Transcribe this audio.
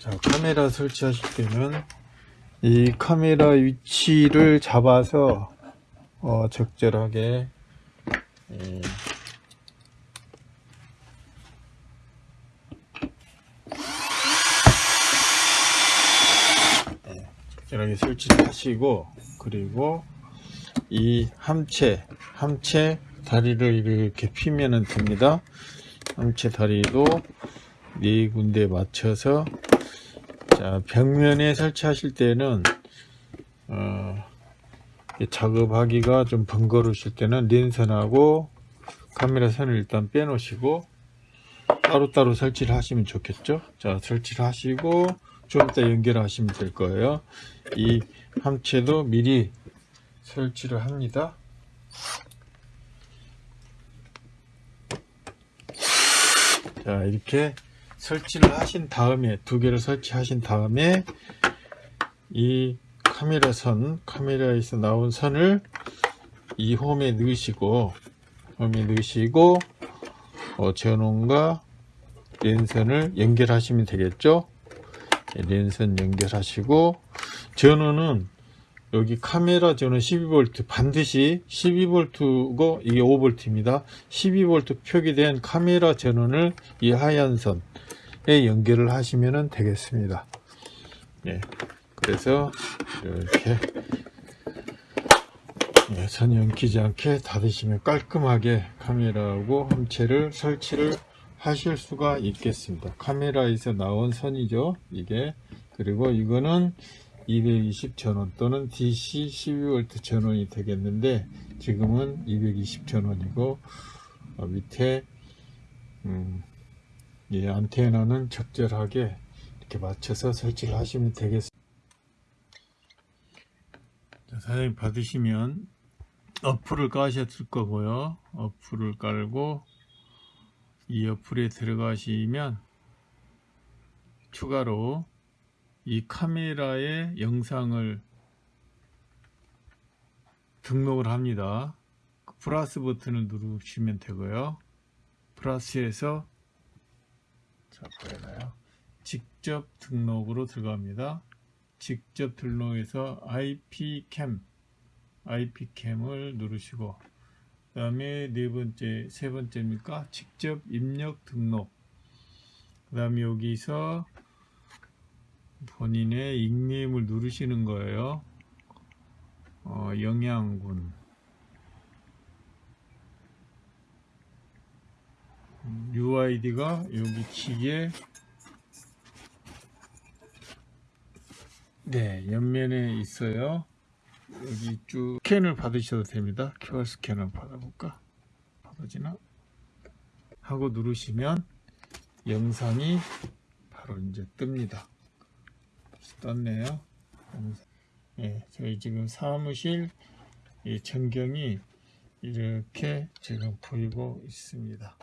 자, 카메라 설치하실 때는 이 카메라 위치를 잡아서 어, 적절하게 예, 예, 적절하게 설치를 하시고 그리고 이 함체 함체 다리를 이렇게 피면은 됩니다. 함체 다리도 네 군데 맞춰서 자 벽면에 설치하실 때는 어, 이 작업하기가 좀 번거로우실 때는 랜선하고 카메라 선을 일단 빼놓으시고 따로따로 설치를 하시면 좋겠죠? 자 설치를 하시고 좀 이따 연결하시면 될 거예요. 이 함체도 미리 설치를 합니다. 자 이렇게 설치를 하신 다음에 두 개를 설치하신 다음에 이 카메라 선 카메라에서 나온 선을 이 홈에 넣으시고 홈에 넣으시고 어, 전원과 랜선을 연결하시면 되겠죠? 네, 랜선 연결하시고 전원은 여기 카메라 전원 12V 반드시 12V고 이게 5V입니다. 12V 표기된 카메라 전원을 이 하얀 선에 연결을 하시면 되겠습니다. 네, 그래서 이렇게 네, 선 연기지 않게 닫으시면 깔끔하게 카메라하고 함체를 설치를 하실 수가 있겠습니다. 카메라에서 나온 선이죠 이게. 그리고 이거는 220 전원 또는 DC 12V 전원이 되겠는데 지금은 220 전원이고 어, 밑에 음, 이 안테나는 적절하게 이렇게 맞춰서 설치를 하시면 되겠습니다. 자, 사장님 받으시면 어플을 까셨을 거고요. 어플을 깔고 이 어플에 들어가시면 추가로 이 카메라에 영상을 등록을 합니다. 그 플러스 버튼을 누르시면 되고요. 플러스에서 자, 보이나요? 직접 등록으로 들어갑니다. 직접 등록해서 IP캠 IP캠을 누르시고 그 다음에 네 번째, 세 번째입니까? 직접 입력 등록 그 다음에 여기서 본인의 닉네임을 누르시는 거예요. 어, 영양군 UID가 여기 키에 네 옆면에 있어요. 여기 쭉 스캔을 받으셔도 됩니다. QR 스캔을 받아볼까? 받아지나? 하고 누르시면 영상이 바로 이제 뜹니다. 떴네요. 예, 저희 지금 사무실 이 전경이 이렇게 지금 보이고 있습니다.